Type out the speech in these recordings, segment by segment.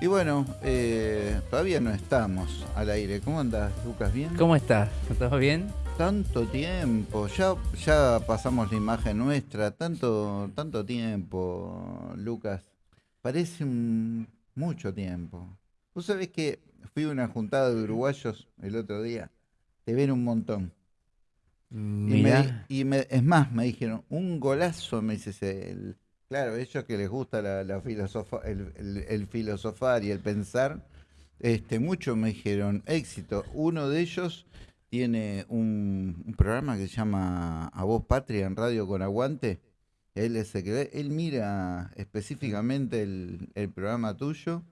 Y bueno, eh, todavía no estamos al aire. ¿Cómo andas, Lucas? ¿Bien? ¿Cómo estás? ¿Todo bien? Tanto tiempo, ya, ya pasamos la imagen nuestra, tanto, tanto tiempo, Lucas. Parece un- mucho tiempo. Vos sabés que fui a una juntada de uruguayos el otro día. Te ven un montón. Y, me, Mirá. y me- es más, me dijeron, un golazo, me dices, el, claro, ellos que les gusta la, el, filosofar y el pensar, este, mucho me dijeron, éxito. Uno de ellos tiene un, programa que se llama A Voz Patria en Radio con Aguante. Él es el él mira específicamente el, programa tuyo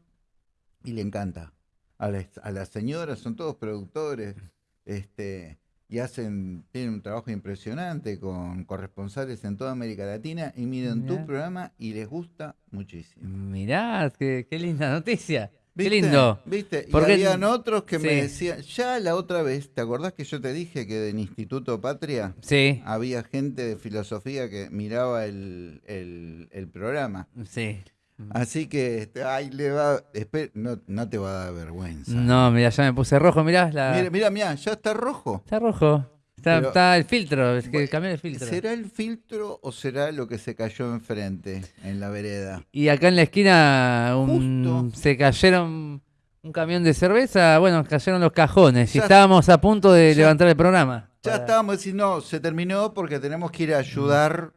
y le encanta. A las, a señoras son todos productores, este, y hacen, tienen un trabajo impresionante con corresponsales en toda América Latina y miran tu Mirá. programa y les gusta muchísimo. Mirá, qué, qué linda noticia. Qué lindo. ¿Viste? Y Porque- habían otros que me decían, ya la otra vez, ¿te acordás que yo te dije que en Instituto Patria Sí, había gente de filosofía que miraba el, el- el programa? sí. Así que, este, ay, le va, no, no te va a dar vergüenza. No, mira, ya me puse rojo, mirá. La... Mira, mira, mira, ya está rojo. Está rojo. Está, Pero- está el filtro, es que Bueno, cambié el filtro. ¿Será el filtro o será lo que se cayó enfrente en la vereda? Y acá en la esquina un- se cayeron un camión de cerveza, bueno, cayeron los cajones y Ya- estábamos a punto de ya- levantar el programa. Ya Para- estábamos diciendo, no, se terminó porque tenemos que ir a ayudar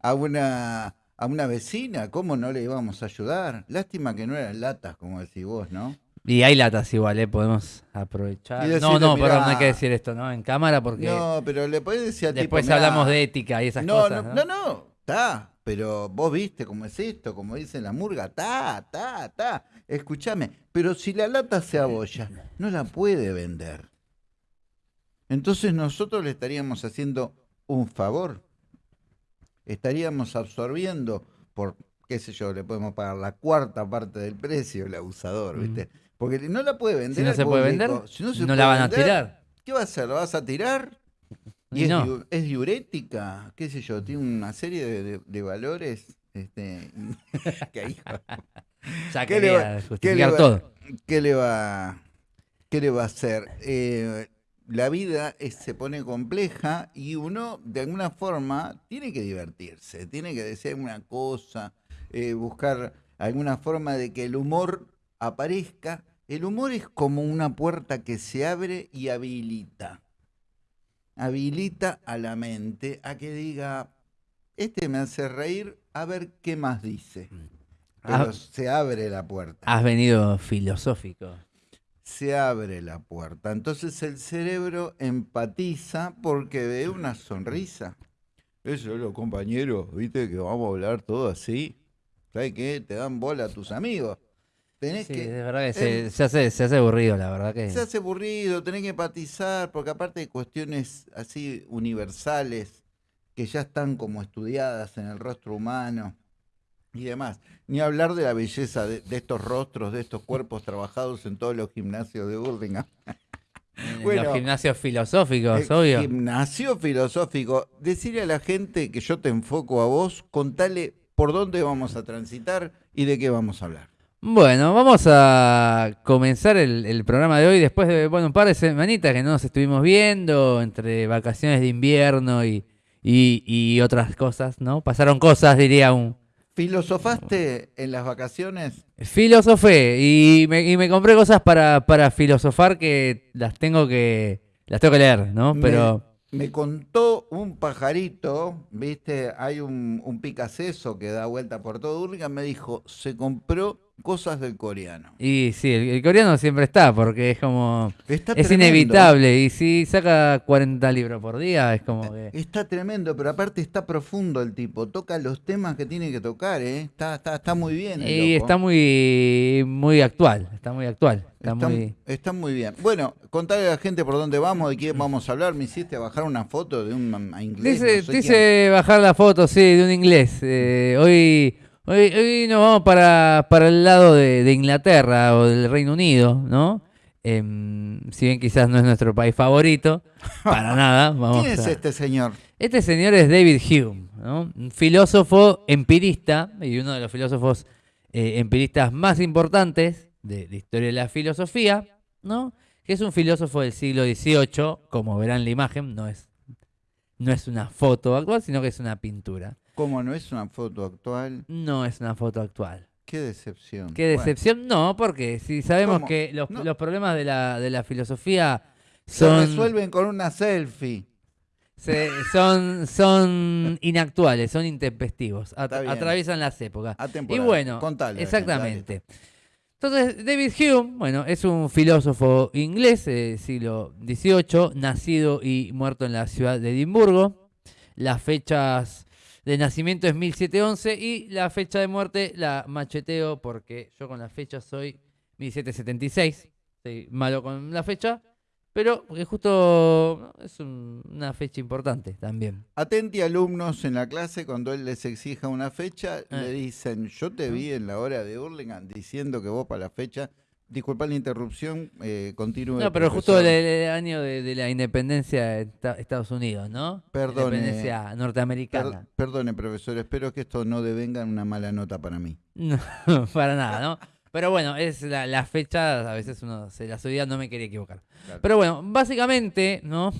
a una, a una vecina. ¿Cómo no le íbamos a ayudar? Lástima que no eran latas, como decís vos, ¿no? Y hay latas igual, ¿eh? Podemos aprovechar. Y no, decirle, no, perdón, no hay que decir esto, ¿no? En cámara porque No, pero le podés decir a después tipo, mirá, hablamos de ética y esas no, cosas. no, no, no, está. Pero vos viste cómo es esto, como dice la murga, ta, ta, ta. Escúchame, pero si la lata se abolla, no la puede vender. Entonces nosotros le estaríamos haciendo un favor. Estaríamos absorbiendo por, qué sé yo, le podemos pagar la cuarta parte del precio el abusador, ¿viste? Porque no la puede vender. Si no se puede vender. Si no, se la puede van a tirar. ¿Qué va a hacer? ¿La vas a tirar? Y Y es, no. es diurética, qué sé yo, tiene una serie de, de- de valores. Este, que hijo, Ya ¿Qué le va- qué le justificar va- todo. ¿qué le va, qué le va a hacer? Eh, la vida es- se pone compleja y uno de alguna forma tiene que divertirse, tiene que decir alguna cosa, eh, buscar alguna forma de que el humor aparezca. El humor es como una puerta que se abre y habilita. Habilita a la mente a que diga, este me hace reír, a ver qué más dice. Pero Ah. se abre la puerta. Has venido filosófico. Se abre la puerta. Entonces el cerebro empatiza porque ve una sonrisa. Eso es los compañeros, viste, que vamos a hablar todo así. ¿Sabes qué? Te dan bola a tus amigos. Tenés Sí, que. es verdad que se, se hace, se hace aburrido, la verdad que. Se hace aburrido, tenés que empatizar, porque aparte de cuestiones así universales que ya están como estudiadas en el rostro humano y demás. Ni hablar de la belleza de, de estos rostros, de estos cuerpos trabajados en todos los gimnasios de Burlingame. En bueno, los gimnasios filosóficos, El obvio. Gimnasio filosófico. Decirle a la gente que yo te enfoco a vos, contale por dónde vamos a transitar y de qué vamos a hablar. Bueno, vamos a comenzar el, el programa de hoy después de bueno, un par de semanitas que no nos estuvimos viendo, entre vacaciones de invierno y, y, y otras cosas, ¿no? Pasaron cosas, diría un ¿Filosofaste en las vacaciones? filosofé y me, y me compré cosas para, para filosofar que las tengo que las tengo que leer, ¿no? Pero Me contó un pajarito, viste, hay un, un picaceso que da vuelta por todo Burlingame, me dijo, se compró cosas del coreano. y sí, el, el coreano siempre está porque es como Está es tremendo. inevitable y si saca 40 libros por día es como que Está tremendo, pero aparte está profundo el tipo, toca los temas que tiene que tocar, ¿eh? Está, está, está muy bien. el Y loco. está muy muy actual, está muy actual. Está, Está, muy... está muy bien. Bueno, contale a la gente por dónde vamos, de quién vamos a hablar. Me hiciste bajar una foto de un a inglés. Dice, no sé dice bajar la foto, sí, de un inglés. Eh, hoy, hoy, hoy nos vamos para, para el lado de, de Inglaterra o del Reino Unido, ¿no? Em, si bien quizás no es nuestro país favorito, para nada. Vamos ¿Quién es a- este señor? Este señor es David Hume, ¿no? un filósofo empirista y uno de los filósofos eh, empiristas más importantes de la historia de la filosofía, ¿no? Que es un filósofo del siglo XVIII, como verán la imagen, no es, no es una foto actual, sino que es una pintura. ¿Cómo no es una foto actual? No es una foto actual. Qué decepción. Qué Bueno, decepción, no, porque si sabemos ¿Cómo? que los, No. los problemas de la, de la filosofía se resuelven con una selfie. se- son, son inactuales, son intempestivos, at- atraviesan las épocas. Y Atemporal. bueno, Contale, exactamente. Entonces, David Hume, bueno, es un filósofo inglés del siglo XVIII, nacido y muerto en la ciudad de Edimburgo. Las fechas de nacimiento es 1711 y la fecha de muerte la macheteo porque yo con la fecha soy 1776. Soy malo con la fecha, pero porque justo es un- una fecha importante también. Atenti alumnos en la clase cuando él les exija una fecha, le dicen, yo te vi en la hora de Hurlingham diciendo que vos para la fecha, disculpa la interrupción, eh, continúe. No, pero justo profesor". el, el año de, de la independencia de Esta- Estados Unidos, ¿no? Perdone. Independencia norteamericana. Per- perdone, profesor, espero que esto no devenga en una mala nota para mí. No, para nada, ¿no? Pero bueno, es la, la fecha, a veces uno se las olvida, no me quería equivocar. Claro. Pero bueno, básicamente, ¿no?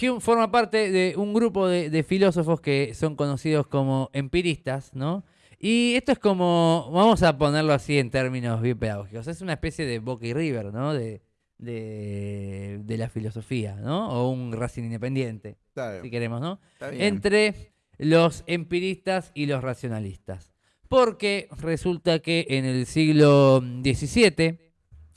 Hume forma parte de un grupo de, de filósofos que son conocidos como empiristas, ¿no? Y esto es como, vamos a ponerlo así en términos bien pedagógicos, es una especie de Boca y River, ¿no? De, de, de la filosofía, ¿no? O un Racing Independiente, si queremos, ¿no? entre los empiristas y los racionalistas. Porque resulta que en el siglo XVII,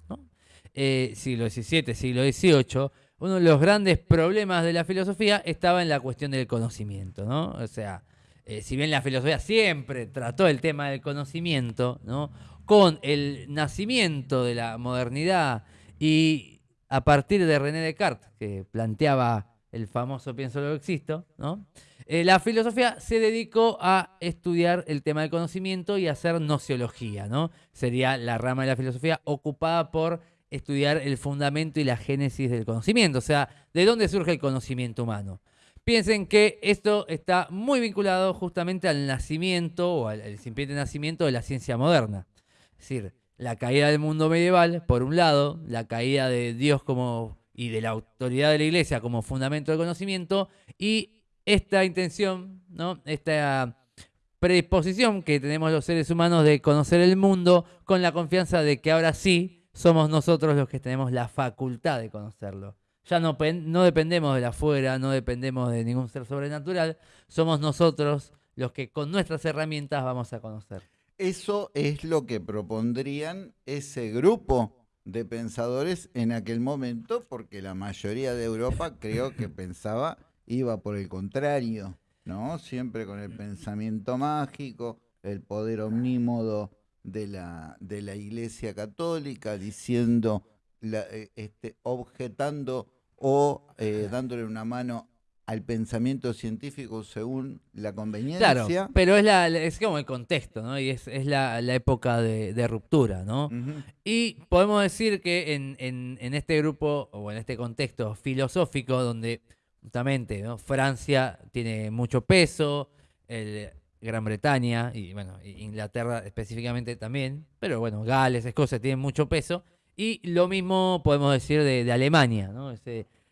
¿no? Eh, siglo XVII, siglo XVIII, uno de los grandes problemas de la filosofía estaba en la cuestión del conocimiento, ¿no? O sea, eh, si bien la filosofía siempre trató el tema del conocimiento, ¿no? Con el nacimiento de la modernidad y a partir de René Descartes, que planteaba el famoso pienso luego existo, ¿no? Eh, la filosofía se dedicó a estudiar el tema del conocimiento y a hacer nociología, ¿no? Sería la rama de la filosofía ocupada por estudiar el fundamento y la génesis del conocimiento, o sea, de dónde surge el conocimiento humano. Piensen que esto está muy vinculado justamente al nacimiento o al, incipiente nacimiento de la ciencia moderna. Es decir, la caída del mundo medieval, por un lado, la caída de Dios como y de la autoridad de la iglesia como fundamento del conocimiento y esta intención, ¿no? Esta predisposición que tenemos los seres humanos de conocer el mundo con la confianza de que ahora sí somos nosotros los que tenemos la facultad de conocerlo. Ya no, no dependemos de la afuera, no dependemos de ningún ser sobrenatural, somos nosotros los que con nuestras herramientas vamos a conocer. Eso es lo que propondrían ese grupo de pensadores en aquel momento, porque la mayoría de Europa creo que pensaba, iba por el contrario, ¿no? Siempre con el pensamiento mágico, el poder omnímodo de la, de la Iglesia Católica, diciendo, la- eh, este, objetando o eh, dándole una mano al pensamiento científico según la conveniencia. Claro, pero es, la, es como el contexto, ¿no? Y es, es la, la época de, de ruptura, ¿no? Y podemos decir que en, en- en este grupo, o en este contexto filosófico, donde justamente ¿no? Francia tiene mucho peso, el- Gran Bretaña y bueno, Inglaterra específicamente también, pero bueno, Gales, Escocia tienen mucho peso, y lo mismo podemos decir de, de Alemania, ¿no?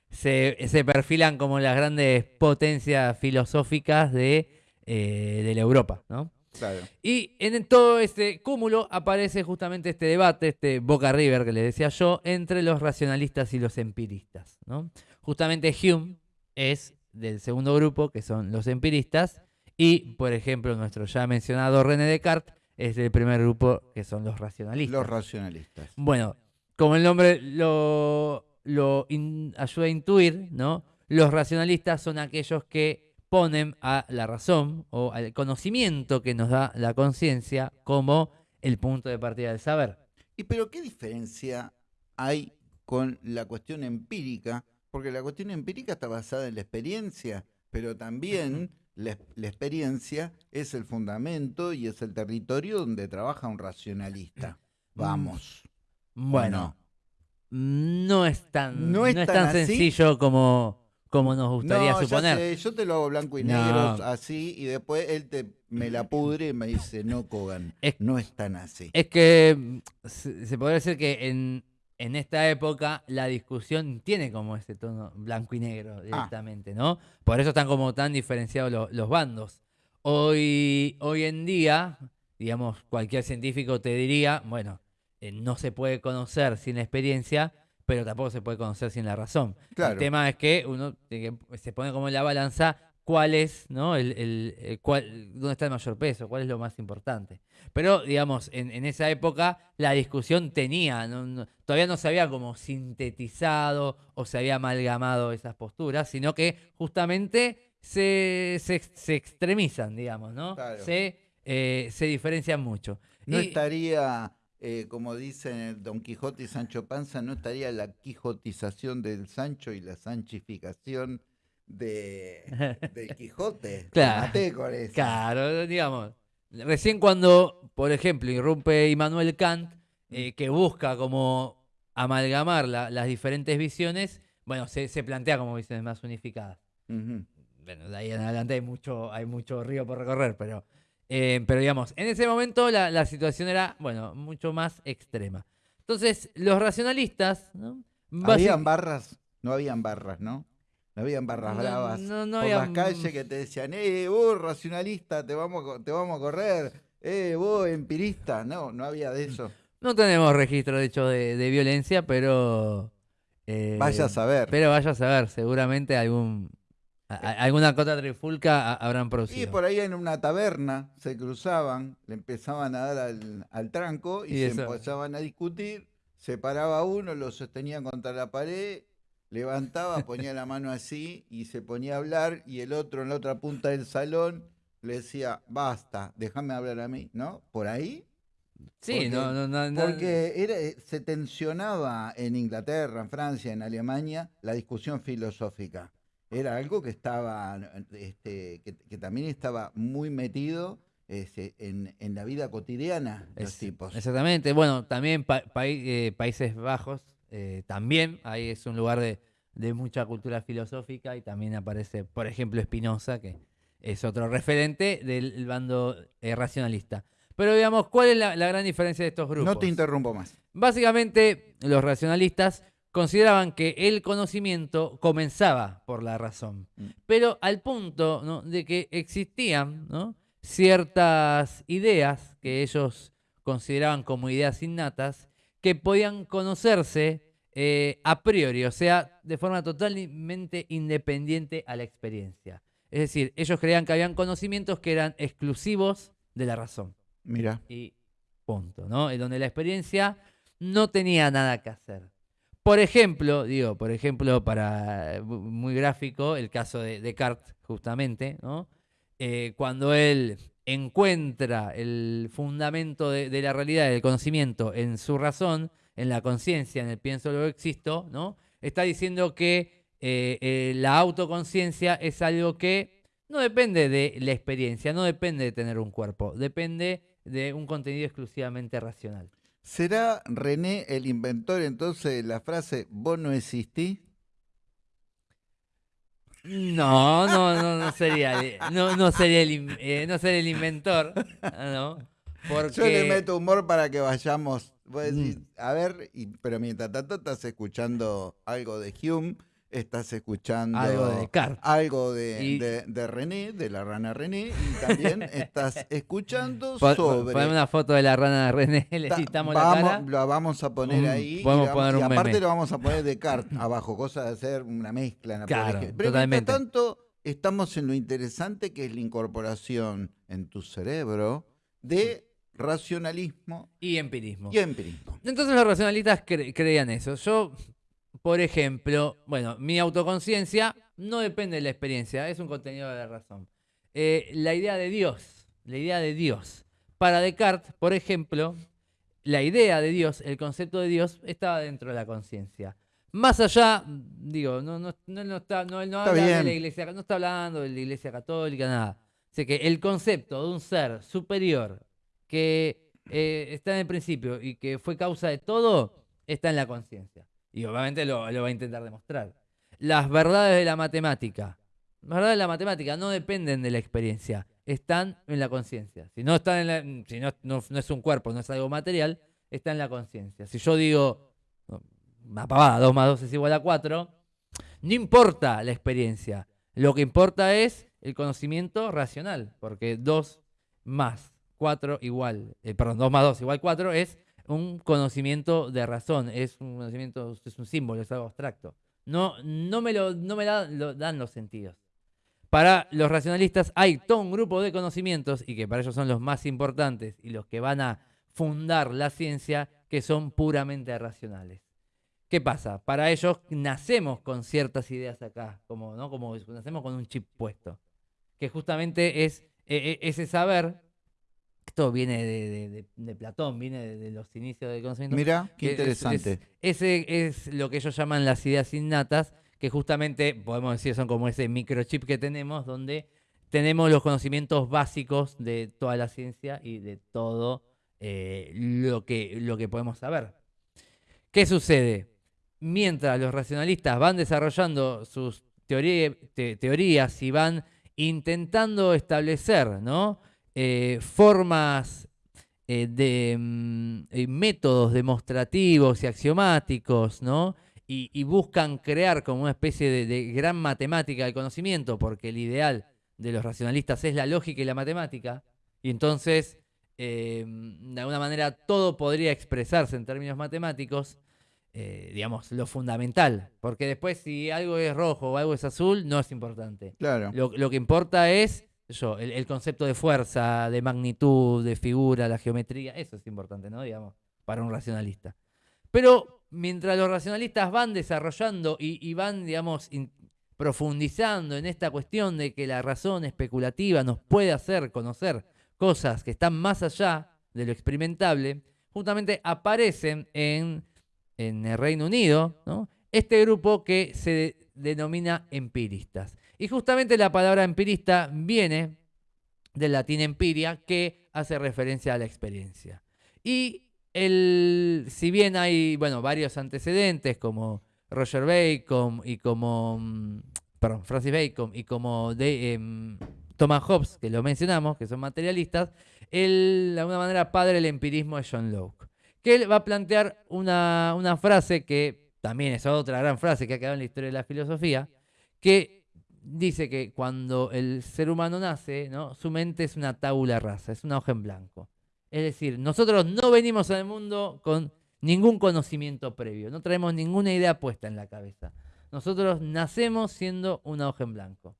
Se, se perfilan como las grandes potencias filosóficas de, eh, de la Europa, ¿no? Claro. Y en todo este cúmulo aparece justamente este debate, este Boca River que les decía yo, entre los racionalistas y los empiristas. ¿no? Justamente Hume es del segundo grupo, que son los empiristas, y por ejemplo nuestro ya mencionado René Descartes es del primer grupo, que son los racionalistas. Los racionalistas. Bueno, como el nombre lo, lo in- ayuda a intuir, ¿no? Los racionalistas son aquellos que ponen a la razón o al conocimiento que nos da la conciencia como el punto de partida del saber. ¿Y pero qué diferencia hay con la cuestión empírica? Porque la cuestión empírica está basada en la experiencia, pero también la, la experiencia es el fundamento y es el territorio donde trabaja un racionalista. Vamos. ¿o Bueno, no? es tan, No no es tan sencillo como, como nos gustaría no, ya suponer. sé, yo te lo hago blanco y negro así y después él te me la pudre y me dice, no, Kogan, Es- no es tan así. Es que se, se podría decir que en, en esta época la discusión tiene como ese tono blanco y negro directamente, ¿no? Por eso están como tan diferenciados lo- los bandos. Hoy, hoy en día, digamos, cualquier científico te diría, bueno, eh, no se puede conocer sin la experiencia, pero tampoco se puede conocer sin la razón. Claro. El tema es que uno se pone como en la balanza cuál es, ¿no? El, el- el cuál, ¿Dónde está el mayor peso? ¿Cuál es lo más importante? Pero, digamos, en, en esa época la discusión tenía, no- no- todavía no se había como sintetizado o se había amalgamado esas posturas, sino que justamente se, se, ex- se extremizan, digamos, ¿no? Claro. Se, eh, se diferencian mucho. No Y- estaría, eh, como dicen Don Quijote y Sancho Panza, no estaría la quijotización del Sancho y la sanchificación de, del Quijote. Claro. Maté con eso. Claro, digamos. Recién cuando, por ejemplo, irrumpe Immanuel Kant, eh, que busca como amalgamar la- las diferentes visiones, bueno, se, se plantea como visiones más unificadas. Bueno, de ahí en adelante hay mucho, hay mucho río por recorrer, pero, eh, pero digamos, en ese momento la, la situación era, bueno, mucho más extrema. Entonces, los racionalistas, ¿no? Habían barras, no habían barras, ¿no? No habían barras No, bravas no, no por había- las calles que te decían, eh, vos racionalista, te vamos, te vamos a correr, eh, vos empirista. No, no había de eso. No tenemos registro, de hecho, de, de violencia, pero... eh, Vaya a saber. Pero vaya a saber, seguramente algún alguna cota trifulca ha- habrán Y producido. por ahí en una taberna se cruzaban, le empezaban a dar al, al tranco y, Y se eso. empezaban a discutir, se paraba uno, lo sostenía contra la pared, levantaba, ponía la mano así y se ponía a hablar y el otro en la otra punta del salón le decía, basta, déjame hablar a mí, ¿no? Por ahí. sí, porque- no, no, no, no- Porque era, eh, se tensionaba en Inglaterra, en Francia, en Alemania, la discusión filosófica. Era algo que estaba, este, que, que también estaba muy metido este, en, en la vida cotidiana de los tipos. Exactamente. Bueno, también pa- eh, Países Bajos, eh, también ahí es un lugar de, de mucha cultura filosófica y también aparece, por ejemplo, Spinoza, que es otro referente del bando eh, racionalista. Pero digamos, ¿cuál es la, la gran diferencia de estos grupos? No te interrumpo más. Básicamente, los racionalistas consideraban que el conocimiento comenzaba por la razón, Mm. pero al punto ¿no? de que existían ¿no? ciertas ideas que ellos consideraban como ideas innatas que podían conocerse eh, a priori, o sea, de forma totalmente independiente a la experiencia. Es decir, ellos creían que habían conocimientos que eran exclusivos de la razón Mira, y punto, ¿no? En donde la experiencia no tenía nada que hacer. Por ejemplo, digo, por ejemplo, para mu- muy gráfico, el caso de Descartes, justamente. Eh, cuando él encuentra el fundamento de, la realidad, del conocimiento en su razón, en la conciencia, en el pienso luego existo, ¿no? Está diciendo que eh, eh, la autoconciencia es algo que no depende de la experiencia, no depende de tener un cuerpo, depende de un contenido exclusivamente racional. ¿Será René el inventor entonces de la frase vos no existís? No, no, no, no sería, no, no sería el, eh, no sería el inventor, ¿no? Porque Yo le meto humor para que vayamos. Vos decís, Mm. a ver, y- pero mientras tanto estás escuchando algo de Hume, estás escuchando algo de Descartes. algo de, Y- de- de René, de la rana René, y también estás escuchando Po- sobre. Poneme una foto de la rana de René, le Ta- quitamos la cara. Lo vamos a poner Un- ahí. y podemos vamos- poner y un aparte meme. lo vamos a poner de cart abajo, cosa de hacer una mezcla. Pero mientras tanto, estamos en lo interesante que es la incorporación en tu cerebro de racionalismo Y empirismo. y empirismo. Entonces los racionalistas cre- creían eso. Yo, por ejemplo, bueno, mi autoconciencia no depende de la experiencia, es un contenido de la razón. Eh, la idea de Dios, la idea de Dios. Para Descartes, por ejemplo, la idea de Dios, el concepto de Dios, estaba dentro de la conciencia. Más allá, digo, no, no, no, no está, no, no Está habla de la iglesia, no está hablando de la iglesia católica, nada. Así que el concepto de un ser superior que eh, está en el principio y que fue causa de todo, está en la conciencia. Y obviamente lo, va a intentar demostrar. las verdades de la matemática. Las verdades de la matemática no dependen de la experiencia, están en la conciencia. Si no están en la, si no, no, es un cuerpo, no es algo material, está en la conciencia. Si yo digo, una pavada, 2 más 2 es igual a 4, no importa la experiencia. Lo que importa es el conocimiento racional, porque 2 más 4 igual, eh, perdón, 2 más 2 igual 4 es un conocimiento de razón, es un conocimiento, es un símbolo, es algo abstracto. No, no me, lo, no me lo dan los sentidos. Para los racionalistas hay todo un grupo de conocimientos, y que para ellos son los más importantes y los que van a fundar la ciencia, que son puramente racionales. ¿Qué pasa? Para ellos nacemos con ciertas ideas acá, como, ¿no? como nacemos con un chip puesto, que justamente es eh, eh, ese saber, esto viene de, de- de- de Platón, viene de, los inicios del conocimiento, Mirá, qué es- interesante. es- ese es lo que ellos llaman las ideas innatas, que justamente podemos decir son como ese microchip que tenemos, donde tenemos los conocimientos básicos de toda la ciencia y de todo eh, lo, que, lo que podemos saber. ¿Qué sucede? Mientras los racionalistas van desarrollando sus teoría- te- teorías y van intentando establecer ¿no? Eh, formas eh, de mm, eh, métodos demostrativos y axiomáticos, ¿no? Y, y buscan crear como una especie de, de gran matemática del conocimiento, porque el ideal de los racionalistas es la lógica y la matemática, y entonces, eh, de alguna manera, todo podría expresarse en términos matemáticos, eh, digamos, lo fundamental, porque después si algo es rojo o algo es azul, no es importante. Claro. Lo, lo que importa es yo, el, concepto de fuerza, de magnitud, de figura, la geometría, eso es importante, ¿no? Digamos, para un racionalista. Pero mientras los racionalistas van desarrollando y, van, digamos, profundizando en esta cuestión de que la razón especulativa nos puede hacer conocer cosas que están más allá de lo experimentable, justamente aparecen en, el Reino Unido, este grupo que se de- denomina empiristas. Y justamente la palabra empirista viene del latín empiria, que hace referencia a la experiencia. Y el, si bien hay bueno, varios antecedentes, como Roger Bacon y como mm, perdón, Francis Bacon y como em, Thomas Hobbes, que lo mencionamos, que son materialistas, él, de alguna manera, padre del empirismo es John Locke. Que él va a plantear una, una frase que también es otra gran frase que ha quedado en la historia de la filosofía, que dice que cuando el ser humano nace, ¿no? su mente es una tabula rasa, es una hoja en blanco. Es decir, nosotros no venimos al mundo con ningún conocimiento previo, no traemos ninguna idea puesta en la cabeza. Nosotros nacemos siendo una hoja en blanco.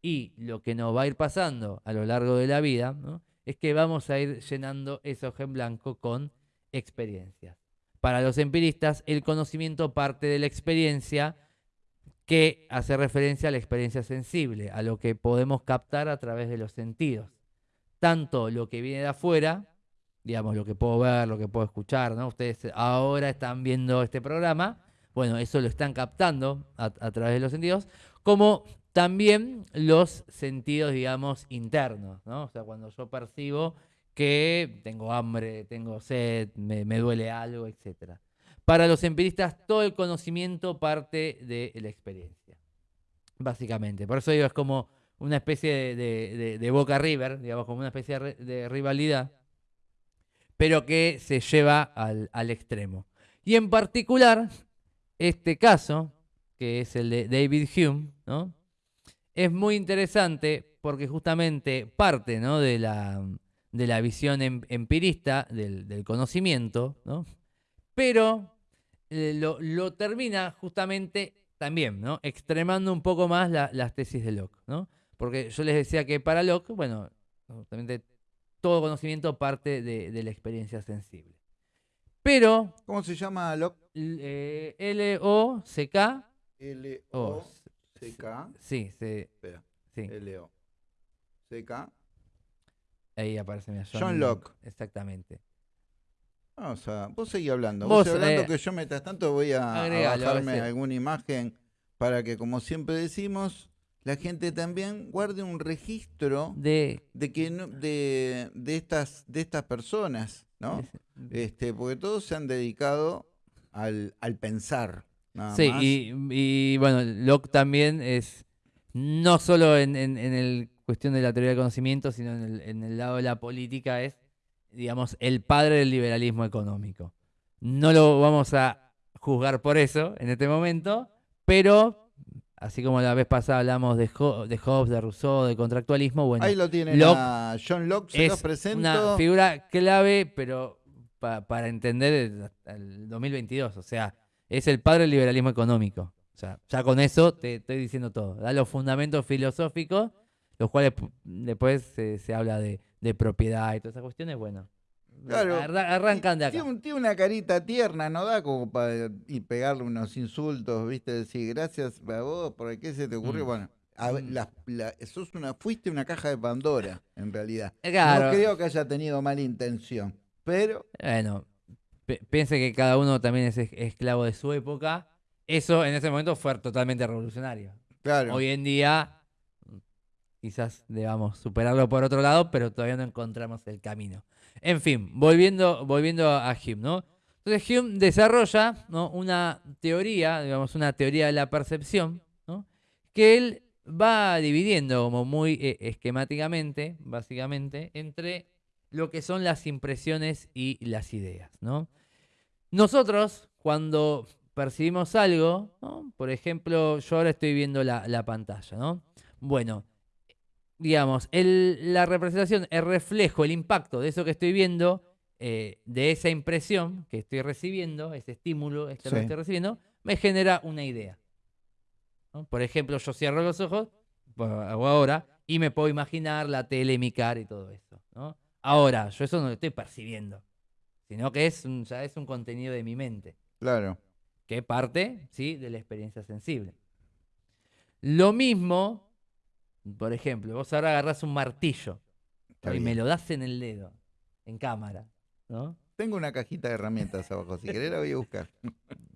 Y lo que nos va a ir pasando a lo largo de la vida ¿no? es que vamos a ir llenando esa hoja en blanco con experiencias. Para los empiristas, el conocimiento parte de la experiencia que hace referencia a la experiencia sensible, a lo que podemos captar a través de los sentidos. Tanto lo que viene de afuera, digamos, lo que puedo ver, lo que puedo escuchar, ¿no? Ustedes ahora están viendo este programa, bueno, eso lo están captando a, través de los sentidos, como también los sentidos, digamos, internos, ¿no? O sea, cuando yo percibo que tengo hambre, tengo sed, me, me duele algo, etcétera. Para los empiristas, todo el conocimiento parte de la experiencia, básicamente. Por eso digo, es como una especie de, de- de- Boca River, digamos, como una especie de, rivalidad, pero que se lleva al, extremo. Y en particular, este caso, que es el de David Hume, ¿no? es muy interesante porque justamente parte ¿no? de, la, de la visión em- empirista del, del conocimiento, ¿no? pero lo, lo termina justamente también, ¿no? Extremando un poco más la- las tesis de Locke, ¿no? Porque yo les decía que para Locke, bueno, justamente todo conocimiento parte de, de la experiencia sensible. Pero ¿Cómo se llama Locke? l- eh, L-O-C-K, o, L-O-C-K. sí, se- Espera, sí, L-O-C-K. ahí aparece mi John Locke. Exactamente. Vamos a, vos seguí hablando. Vos, Vos, hablando eh, que yo mientras tanto voy a, agregalo, bajarme alguna imagen para que, como siempre decimos, la gente también guarde un registro De, de que no- de, de estas de estas personas, ¿no? Este, porque todos se han dedicado al, al pensar. nada Sí, más. y, y, bueno, Locke también es no solo en, en, en el cuestión de la teoría del conocimiento, sino en el, en el lado de la política, es, digamos, el padre del liberalismo económico. No lo vamos a juzgar por eso en este momento, pero así como la vez pasada hablamos de, Ho- de Hobbes, de Rousseau, de contractualismo, bueno, Ahí lo Locke a John Locke, se los es presento. una figura clave, pero pa- para entender el, el 2022. O sea, es el padre del liberalismo económico. O sea, ya con eso te estoy diciendo todo. Da los fundamentos filosóficos, los cuales pu- después se, se habla de, de propiedad y todas esas cuestiones. Bueno, Claro. arra- arrancan de acá. Tiene, tiene una carita tierna, no da como para y pegarle unos insultos, ¿viste? Decir, gracias a vos, ¿por qué se te ocurrió? Mm. Bueno, a Mm. la- la- sos una, fuiste una caja de Pandora, en realidad. Claro. No creo que haya tenido mala intención, pero Bueno, piense que cada uno también es es- esclavo de su época. Eso en ese momento fue totalmente revolucionario. claro. Hoy en día quizás debamos superarlo por otro lado, pero todavía no encontramos el camino. En fin, volviendo, volviendo a Hume, ¿no? Entonces Hume desarrolla ¿no? una teoría, digamos, una teoría de la percepción, ¿no? que él va dividiendo como muy eh, esquemáticamente, básicamente, entre lo que son las impresiones y las ideas, ¿no? Nosotros, cuando percibimos algo, ¿no? por ejemplo, yo ahora estoy viendo la, la pantalla, ¿no? Bueno, digamos, el- la representación, el reflejo, el impacto de eso que estoy viendo, eh, de esa impresión que estoy recibiendo, ese estímulo externo que estoy recibiendo, me genera una idea. ¿no? Por ejemplo, yo cierro los ojos, hago ahora, y me puedo imaginar la tele, mi cara y todo eso. ¿no? Ahora, yo eso no lo estoy percibiendo, sino que es un, ya es un contenido de mi mente Claro. que parte, ¿sí? de la experiencia sensible. Lo mismo, por ejemplo, vos ahora agarrás un martillo y me lo das en el dedo, en cámara, ¿no? Tengo una cajita de herramientas abajo, si querés la voy a buscar.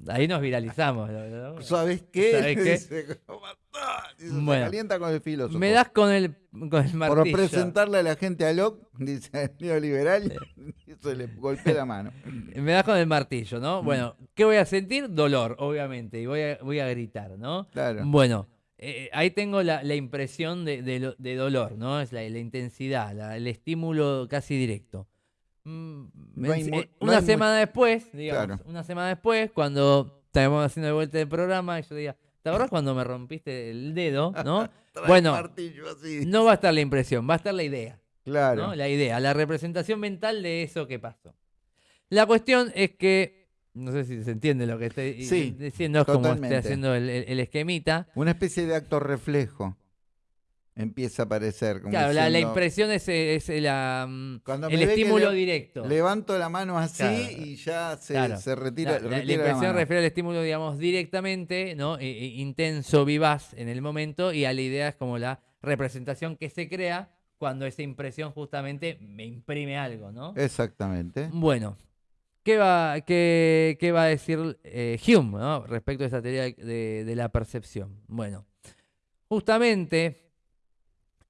Ahí nos viralizamos. ¿no? ¿Sabes qué? ¿Sabés qué? Dice, "¿Cómo andás?" Dice, se Bueno. calienta con el filósofo. Me das con el, con el martillo. Por presentarle a la gente a Locke, dice el neoliberal, y se le golpea la mano. Me das con el martillo, Mm. ¿no? Bueno, ¿qué voy a sentir? Dolor, obviamente, y voy a, voy a gritar, ¿no? Claro. Bueno, eh, ahí tengo la, la impresión de, de lo- de dolor, ¿no? Es la, la intensidad, la- el estímulo casi directo. Mm, No hay en- mu- eh, no una semana después, digamos, Claro. una semana después, cuando estábamos haciendo de vuelta el programa, y yo diga, ¿te acuerdas cuando me rompiste el dedo? ¿no? Bueno, así. no va a estar la impresión, va a estar la idea. Claro. ¿no? La idea, la representación mental de eso que pasó. La cuestión es que, no sé si se entiende lo que estoy Sí, diciendo, es como estoy haciendo el, el- el esquemita. Una especie de acto reflejo empieza a aparecer. Como Claro, la, impresión es, es la, mm, Cuando el estímulo le- directo. Levanto la mano así Claro. y ya se, Claro. se retira, La, la- la retira la impresión refiere al estímulo, digamos, directamente, ¿no? E- e- intenso, vivaz en el momento, y a la idea es como la representación que se crea cuando esa impresión justamente me imprime algo, ¿no? Exactamente. Bueno, ¿qué va, qué, qué va a decir eh, Hume respecto a esa teoría de, de la percepción? Bueno, justamente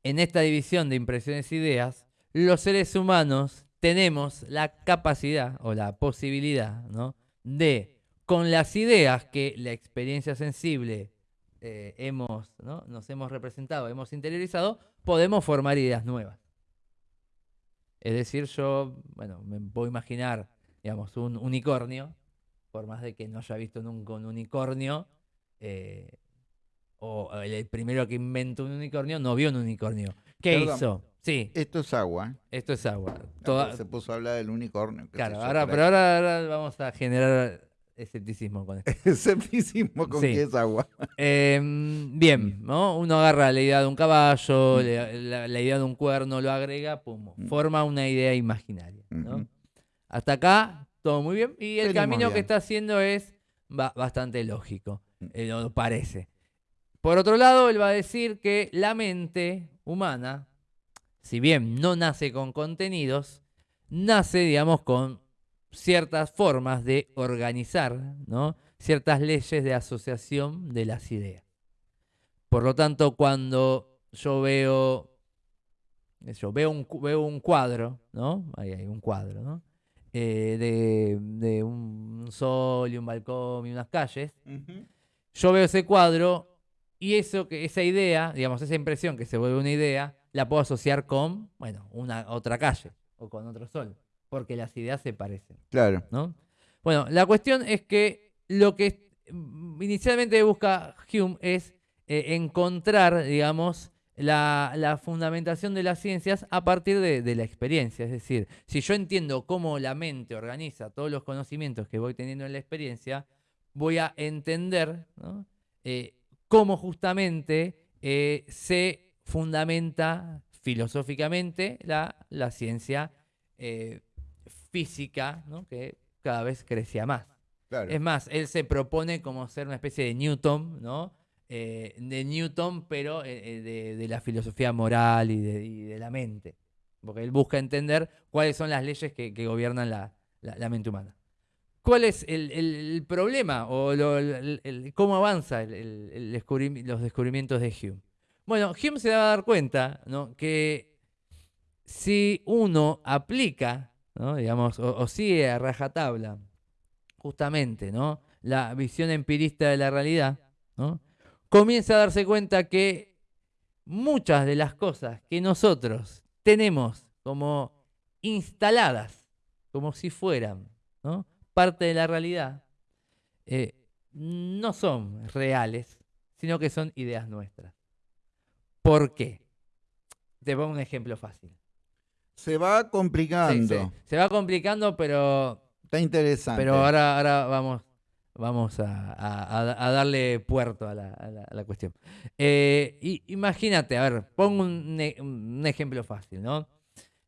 en esta división de impresiones e ideas, los seres humanos tenemos la capacidad o la posibilidad ¿no? de, con las ideas que la experiencia sensible eh, hemos, ¿no? nos hemos representado, hemos interiorizado, podemos formar ideas nuevas. Es decir, yo, bueno, me puedo imaginar, digamos, un unicornio, por más de que no haya visto nunca un unicornio, eh, o el, el primero que inventó un unicornio no vio un unicornio. ¿Qué Perdón. hizo? Sí, Esto es agua. esto es agua. Toda... Se puso a hablar del unicornio. claro, ahora, pero ahora, ahora vamos a generar escepticismo con esto. Escepticismo con Sí. que es agua. Em, bien, ¿no? Uno agarra la idea de un caballo, la, la- la idea de un cuerno, lo agrega, pum, Mm. forma una idea imaginaria. ¿no? Hasta acá, todo muy bien. Y el Venimos camino que está haciendo es ba- bastante lógico, Mm. eh, lo parece. Por otro lado, él va a decir que la mente humana, si bien no nace con contenidos, nace, digamos, con ciertas formas de organizar, ¿no? Ciertas leyes de asociación de las ideas. Por lo tanto, cuando yo veo, yo veo un, veo un cuadro, ¿no? Ahí hay un cuadro, ¿no? Eh, de, de un sol y un balcón y unas calles, yo veo ese cuadro y eso que esa idea, digamos, esa impresión que se vuelve una idea, la puedo asociar con, bueno, una otra calle o con otro sol, porque las ideas se parecen, Claro. ¿no? Bueno, la cuestión es que lo que mm, inicialmente busca Hume es eh, encontrar, digamos, la, la fundamentación de las ciencias a partir de, de la experiencia. Es decir, si yo entiendo cómo la mente organiza todos los conocimientos que voy teniendo en la experiencia, voy a entender ¿no? eh, cómo justamente eh, se fundamenta filosóficamente la, la ciencia eh, física, ¿no? que cada vez crecía más. Claro. Es más, él se propone como ser una especie de Newton, ¿no? Eh, de Newton, pero eh, eh, de, de la filosofía moral y de, de la mente. Porque él busca entender cuáles son las leyes que, que gobiernan la, la- mente humana. ¿Cuál es el, el- problema o cómo avanza descubrim- los descubrimientos de Hume? Bueno, Hume se va a dar cuenta ¿no? que si uno aplica, ¿no? digamos, o, o sigue a rajatabla justamente, ¿no? La visión empirista de la realidad, ¿no? Comienza a darse cuenta que muchas de las cosas que nosotros tenemos como instaladas, como si fueran, ¿no? Parte de la realidad, eh, no son reales, sino que son ideas nuestras. ¿Por qué? Te pongo un ejemplo fácil. Se va Sí, complicando. sí, se va complicando, pero Está interesante. pero ahora, ahora vamos, vamos a, a- a- a darle puerto a la, a la- a la cuestión. Eh, y- imagínate, a ver, pongo un, un ejemplo fácil, ¿no?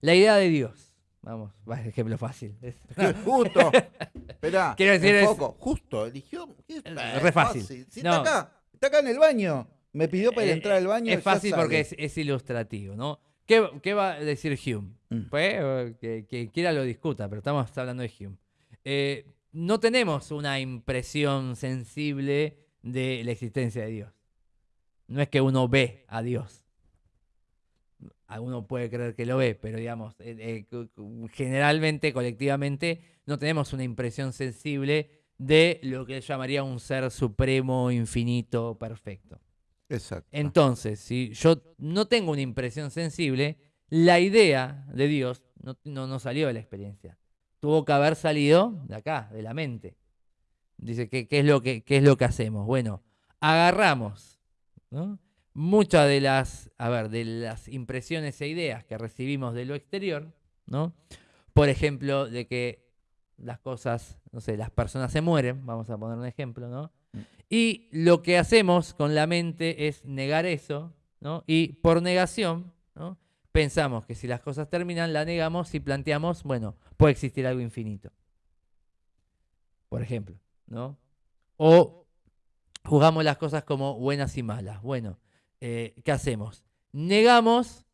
La idea de Dios. Vamos, va, ejemplo fácil. Es- Justo. Esperá. Quiero decir, es-. Justo. Eligió. ¿qué? Eh, re fácil. Si No. está acá. Está acá en el baño. Me pidió para Eh, entrar al baño. Es fácil porque es, es ilustrativo, ¿no? ¿Qué, qué va a decir Hume? Mm. Pues, eh, que, que quiera lo discuta, pero estamos hablando de Hume. Eh, no tenemos una impresión sensible de la existencia de Dios. No es que uno ve a Dios. Alguno puede creer que lo ve, pero digamos, eh, eh, generalmente, colectivamente, no tenemos una impresión sensible de lo que él llamaría un ser supremo, infinito, perfecto. Exacto. Entonces, si yo no tengo una impresión sensible, la idea de Dios no, no, no salió de la experiencia. Tuvo que haber salido de acá, de la mente. Dice, ¿qué, qué es, lo que, qué es lo que hacemos? Bueno, agarramos ¿no? muchas de las, a ver, de las impresiones e ideas que recibimos de lo exterior, ¿no? Por ejemplo, de que las cosas, no sé, las personas se mueren, vamos a poner un ejemplo, ¿no? Y lo que hacemos con la mente es negar eso, ¿no? Y por negación, ¿no? Pensamos que si las cosas terminan, la negamos y planteamos, bueno, puede existir algo infinito. Por ejemplo, ¿no? O juzgamos las cosas como buenas y malas. Bueno, eh, ¿qué hacemos? Negamos,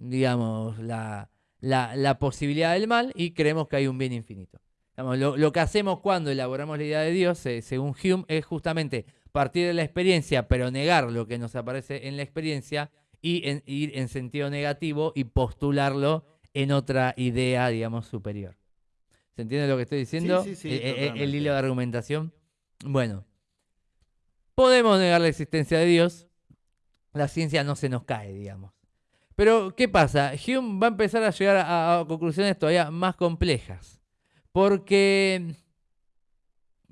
digamos, la, la- posibilidad del mal y creemos que hay un bien infinito. Lo, lo que hacemos cuando elaboramos la idea de Dios, eh, según Hume, es justamente partir de la experiencia, pero negar lo que nos aparece en la experiencia y en- ir en sentido negativo y postularlo en otra idea, digamos, superior. ¿Se entiende lo que estoy diciendo? sí, sí, Eh, eh, el totalmente. hilo de argumentación. Bueno, podemos negar la existencia de Dios, la ciencia no se nos cae, digamos. Pero, ¿qué pasa? Hume va a empezar a llegar a, a conclusiones todavía más complejas. Porque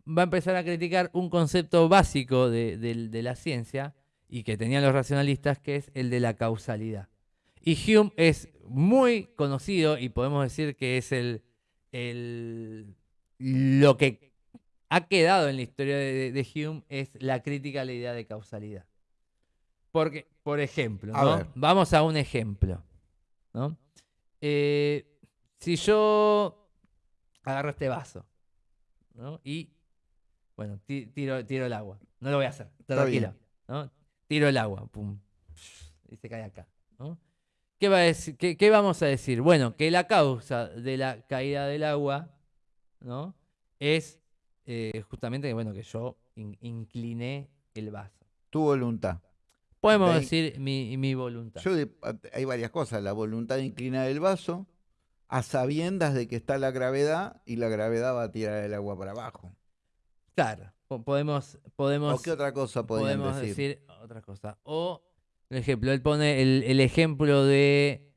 va a empezar a criticar un concepto básico de, de- de la ciencia y que tenían los racionalistas, que es el de la causalidad. Y Hume es muy conocido y podemos decir que es el, el- lo que ha quedado en la historia de, de Hume es la crítica a la idea de causalidad. Porque, por ejemplo, A ¿no? ver. vamos a un ejemplo. ¿no? Eh, si yo agarro este vaso ¿no? y, bueno, ti- tiro, tiro el agua. No lo voy a hacer, tranquilo. Tiro el agua, pum, y se cae acá. ¿no? ¿Qué, va a decir- qué- qué vamos a decir? Bueno, que la causa de la caída del agua ¿no? es eh, justamente que, bueno, que yo in- incliné el vaso. Tu voluntad. Podemos De decir mi, mi voluntad. Yo de- hay varias cosas. La voluntad de inclinar el vaso. a sabiendas de que está la gravedad y la gravedad va a tirar el agua para abajo. Claro, po- podemos, podemos, ¿O qué otra cosa podemos decir? decir? Otra cosa. O, por ejemplo, él pone el, el ejemplo de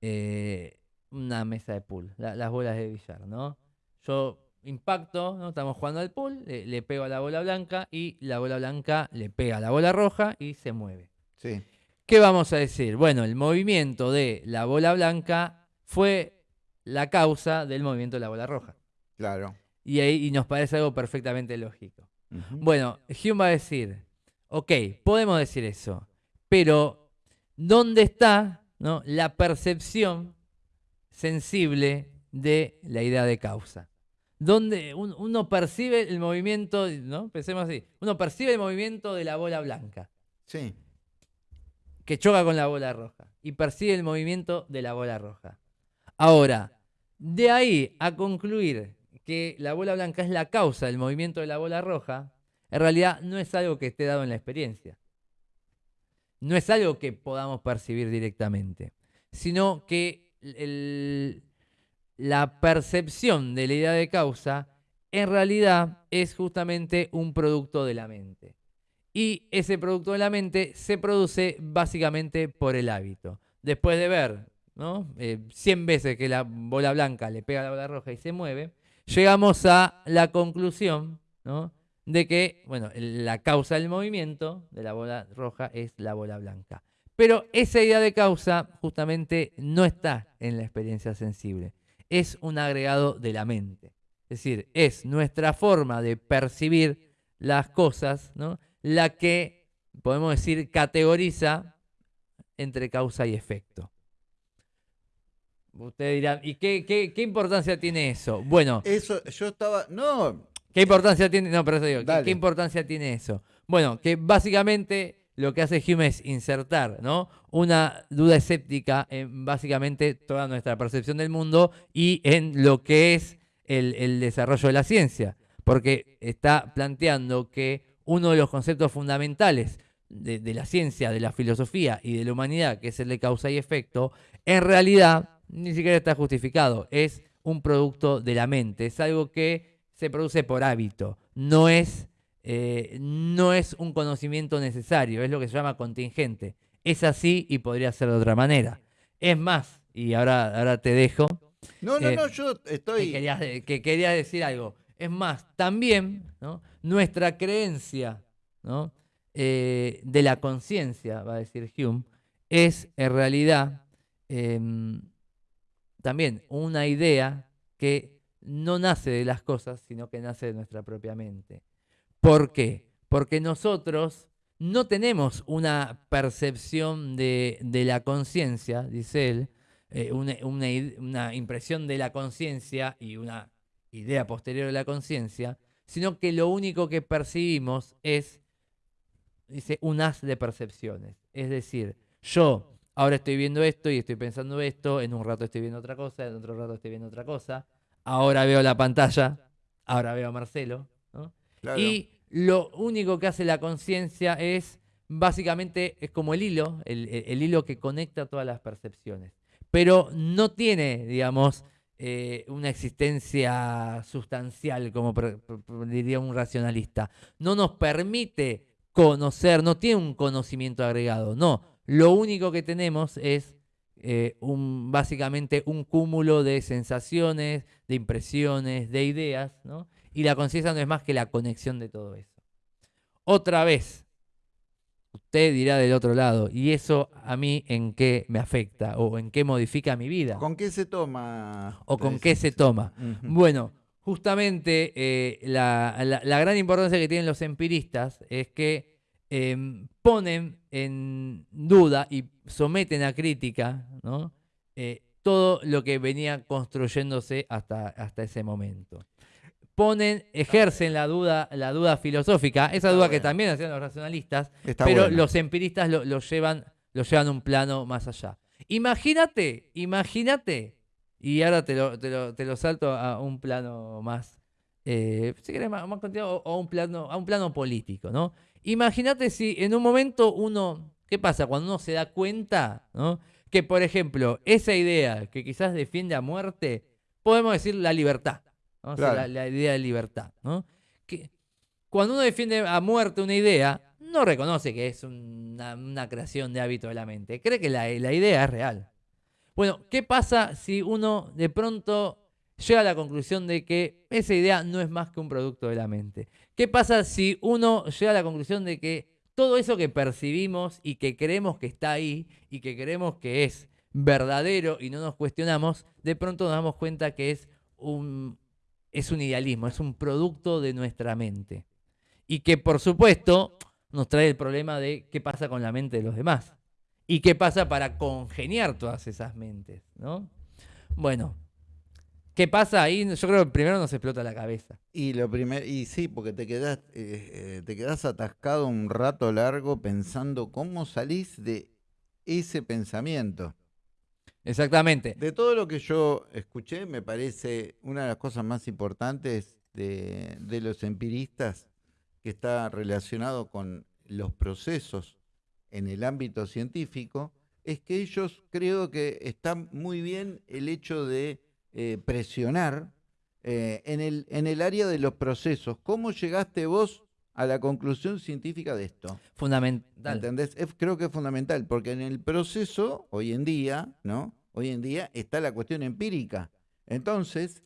eh, una mesa de pool, la- las bolas de billar, ¿no? Yo impacto, ¿no? Estamos jugando al pool, le, le pego a la bola blanca y la bola blanca le pega a la bola roja y se mueve. Sí, ¿Qué vamos a decir? Bueno, el movimiento de la bola blanca fue la causa del movimiento de la bola roja. claro. Y ahí y nos parece algo perfectamente lógico. Bueno, Hume va a decir, ok, podemos decir eso, pero ¿dónde está no, la percepción sensible de la idea de causa? ¿Dónde un- uno percibe el movimiento, ¿no? Pensemos así, uno percibe el movimiento de la bola blanca Sí, que choca con la bola roja y percibe el movimiento de la bola roja. Ahora, de ahí a concluir que la bola blanca es la causa del movimiento de la bola roja, en realidad no es algo que esté dado en la experiencia. No es algo que podamos percibir directamente, sino que la percepción de la idea de causa en realidad es justamente un producto de la mente. Y ese producto de la mente se produce básicamente por el hábito. Después de ver ¿no? Eh, 100 veces que la bola blanca le pega a la bola roja y se mueve, llegamos a la conclusión ¿no? De que bueno, la causa del movimiento de la bola roja es la bola blanca. Pero esa idea de causa justamente no está en la experiencia sensible. Es un agregado de la mente. Es decir, es nuestra forma de percibir las cosas, ¿no? la que, podemos decir, categoriza entre causa y efecto. Ustedes dirán, ¿y qué, qué- qué importancia tiene eso? Bueno, eso yo estaba, no, ¿qué importancia tiene? No, pero eso digo, ¿qué- Dale. ¿qué, importancia tiene eso? Bueno, que básicamente lo que hace Hume es insertar, ¿no? Una duda escéptica en básicamente toda nuestra percepción del mundo y en lo que es el, el desarrollo de la ciencia. Porque está planteando que uno de los conceptos fundamentales de, de la ciencia, de la filosofía y de la humanidad, que es el de causa y efecto, en realidad ni siquiera está justificado. Es un producto de la mente. Es algo que se produce por hábito. No es, eh, no es un conocimiento necesario. Es lo que se llama contingente. Es así y podría ser de otra manera. Es más, y ahora, ahora te dejo, no, no, Eh, no, yo que estoy, querías, que querías decir algo. Es más, también ¿no? nuestra creencia ¿no? Eh, de la conciencia, va a decir Hume, es en realidad em, también una idea que no nace de las cosas, sino que nace de nuestra propia mente. ¿Por qué? Porque nosotros no tenemos una percepción de, la conciencia, dice él, eh, una, una impresión de la conciencia y una idea posterior de la conciencia, sino que lo único que percibimos es, dice, un haz de percepciones. Es decir, yo ahora estoy viendo esto y estoy pensando esto, en un rato estoy viendo otra cosa, en otro rato estoy viendo otra cosa, ahora veo la pantalla, ahora veo a Marcelo, ¿no? claro, Y lo único que hace la conciencia es, básicamente, es como el hilo, el, el- el hilo que conecta todas las percepciones. Pero no tiene, digamos, eh, una existencia sustancial, como diría un racionalista. No nos permite conocer, no tiene un conocimiento agregado, no. Lo único que tenemos es eh, un, básicamente un cúmulo de sensaciones, de impresiones, de ideas, ¿no? Y la conciencia no es más que la conexión de todo eso. Otra vez, usted dirá del otro lado, ¿y eso a mí en qué me afecta o en qué modifica mi vida? ¿con qué se toma? ¿O con qué se toma? Bueno, justamente eh, la, la- la gran importancia que tienen los empiristas es que em, ponen en duda y someten a crítica ¿no? Eh, todo lo que venía construyéndose hasta, hasta ese momento. Ponen, ejercen la duda, la duda filosófica, esa Está duda que también hacían los racionalistas, Está pero bueno. los empiristas lo, lo llevan, lo llevan un plano más allá. Imagínate, imagínate, y ahora te lo, te lo- te lo salto a un plano más, eh, si querés, más, más continuo, o, o un plano, a un plano político, ¿no? Imagínate si en un momento uno, ¿qué pasa? Cuando uno se da cuenta, ¿no? que, por ejemplo, esa idea que quizás defiende a muerte, podemos decir la libertad, ¿no? O sea, Claro. la, la idea de libertad. ¿no? Que cuando uno defiende a muerte una idea, no reconoce que es una, una creación de hábito de la mente, cree que la, la idea es real. Bueno, ¿qué pasa si uno de pronto llega a la conclusión de que esa idea no es más que un producto de la mente? ¿Qué pasa si uno llega a la conclusión de que todo eso que percibimos y que creemos que está ahí y que creemos que es verdadero y no nos cuestionamos, de pronto nos damos cuenta que es un, es un idealismo, es un producto de nuestra mente? Y que por supuesto nos trae el problema de qué pasa con la mente de los demás y qué pasa para congeniar todas esas mentes, ¿no? Bueno, ¿qué pasa ahí? Yo creo que primero nos explota la cabeza. Y lo primero, y sí, porque te quedas, eh, eh, te quedas atascado un rato largo pensando cómo salís de ese pensamiento. Exactamente. De todo lo que yo escuché, me parece una de las cosas más importantes de, de los empiristas que está relacionado con los procesos en el ámbito científico, es que ellos creo que está muy bien el hecho de eh, presionar eh, en, el, en el área de los procesos. ¿Cómo llegaste vos a la conclusión científica de esto? Fundamental. ¿Entendés? Es- creo que es fundamental, porque en el proceso, hoy en día, ¿no? Hoy en día está la cuestión empírica. Entonces,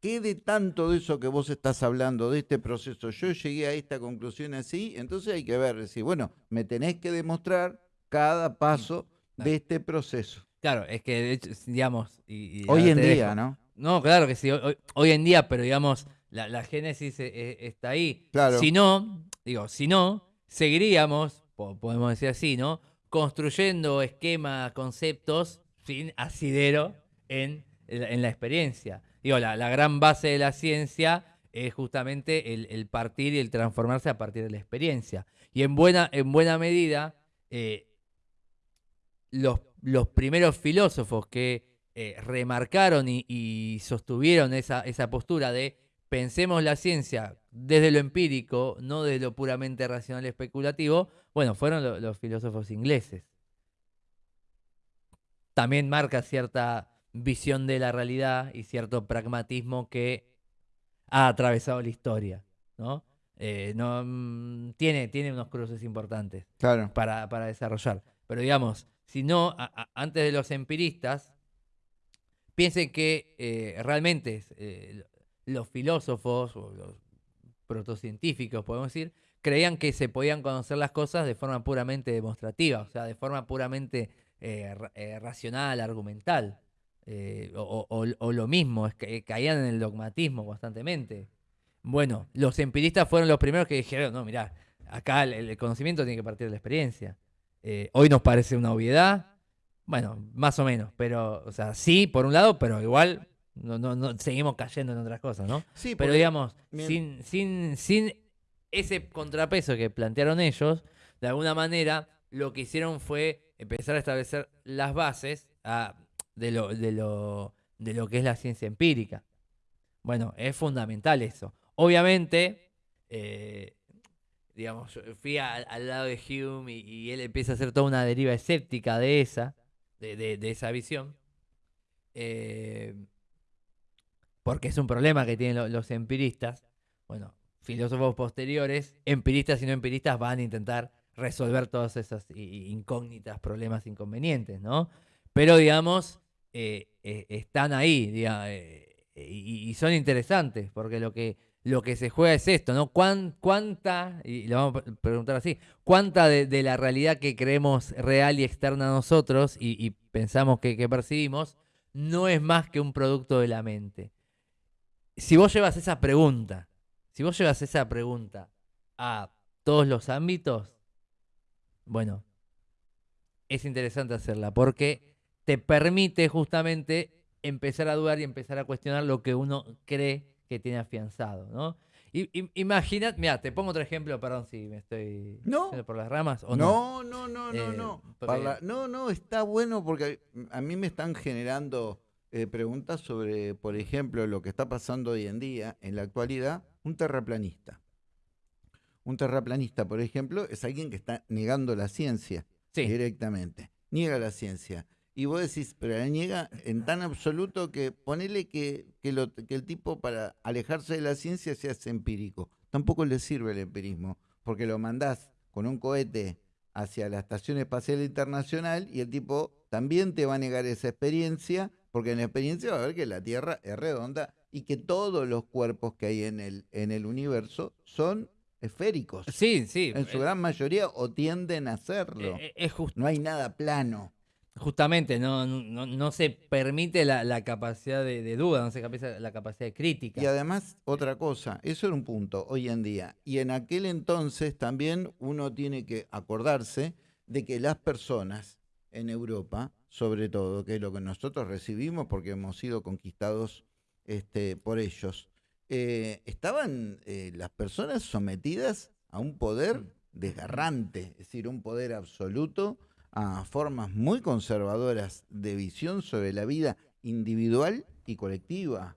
¿qué de tanto de eso que vos estás hablando, de este proceso, yo llegué a esta conclusión así? Entonces hay que ver, decir, bueno, me tenés que demostrar cada paso de este proceso. Claro, es que de hecho, digamos, y, y Hoy en día, dejo. ¿no? No, claro que sí, hoy, hoy- en día, pero digamos, la, la génesis eh, eh, está ahí. Claro. Si no, digo, si no, seguiríamos, po- podemos decir así, ¿no? Construyendo esquemas, conceptos sin asidero en, la- en la experiencia. Digo, la, la gran base de la ciencia es justamente el, el partir y el transformarse a partir de la experiencia. Y en buena, en buena medida, eh, los, los primeros filósofos que eh, remarcaron y, y sostuvieron esa, esa postura de pensemos la ciencia desde lo empírico, no desde lo puramente racional y especulativo, bueno, fueron lo- los filósofos ingleses. También marca cierta visión de la realidad y cierto pragmatismo que ha atravesado la historia, ¿no? Eh, no, mm, tiene, tiene unos cruces importantes Claro. para, para desarrollar. Pero digamos, si no, a- antes de los empiristas, piensen que eh, realmente eh, los filósofos o los protocientíficos, podemos decir, creían que se podían conocer las cosas de forma puramente demostrativa, o sea, de forma puramente eh, ra- racional, argumental. o lo mismo, es que caían en el dogmatismo constantemente. Bueno, los empiristas fueron los primeros que dijeron, no, mirá, acá el, el conocimiento tiene que partir de la experiencia. Eh, hoy nos parece una obviedad, bueno, más o menos, pero, o sea, sí, por un lado, pero igual no, no, no, seguimos cayendo en otras cosas, ¿no? Sí, Pero digamos, sin, sin, sin ese contrapeso que plantearon ellos, de alguna manera lo que hicieron fue empezar a establecer las bases a- de, lo, de, lo, de lo que es la ciencia empírica. Bueno, es fundamental eso. Obviamente, eh, digamos, fui al, lado de Hume y, él empieza a hacer toda una deriva escéptica de esa, de, esa visión. Eh, porque es un problema que tienen lo- los empiristas. Bueno, filósofos posteriores, empiristas y no empiristas, van a intentar resolver todas esas incógnitas, problemas, inconvenientes, ¿no? Pero, digamos, eh, eh, están ahí, y son interesantes, porque lo que, lo que se juega es esto, ¿no? ¿Cuán- ¿Cuánta, y lo vamos a pre- preguntar así, cuánta de, la realidad que creemos real y externa a nosotros y, y pensamos que, que percibimos, no es más que un producto de la mente? Si vos llevas esa pregunta, si vos llevas esa pregunta a todos los ámbitos, bueno, es interesante hacerla porque te permite justamente empezar a dudar y empezar a cuestionar lo que uno cree que tiene afianzado, ¿no? I- im- Imagina, mira, te pongo otro ejemplo, perdón si me estoy No. por las ramas o no. No, no, no, no, Eh, no. porque- no, no, está bueno porque a mí me están generando eh, preguntas sobre, por ejemplo, lo que está pasando hoy en día, en la actualidad, un terraplanista. Un terraplanista, por ejemplo, es alguien que está negando la ciencia Sí, directamente. Niega la ciencia. Y vos decís, pero la niega en tan absoluto que ponele que, que, lo- que el tipo para alejarse de la ciencia se hace empírico. Tampoco le sirve el empirismo, porque lo mandás con un cohete hacia la Estación Espacial Internacional y el tipo también te va a negar esa experiencia, porque en la experiencia va a ver que la Tierra es redonda y que todos los cuerpos que hay en el, en el universo son esféricos. Sí, sí. En su eh, gran mayoría o tienden a serlo. eh, es jus- No hay nada plano. Justamente, no, no, no se permite la, la capacidad de, de duda, no se permite la capacidad de crítica. Y además, otra cosa, eso era un punto hoy en día. Y en aquel entonces también uno tiene que acordarse de que las personas en Europa, sobre todo, que es lo que nosotros recibimos porque hemos sido conquistados este, por ellos, eh, estaban eh, las personas sometidas a un poder desgarrante, es decir, un poder absoluto, a formas muy conservadoras de visión sobre la vida individual y colectiva.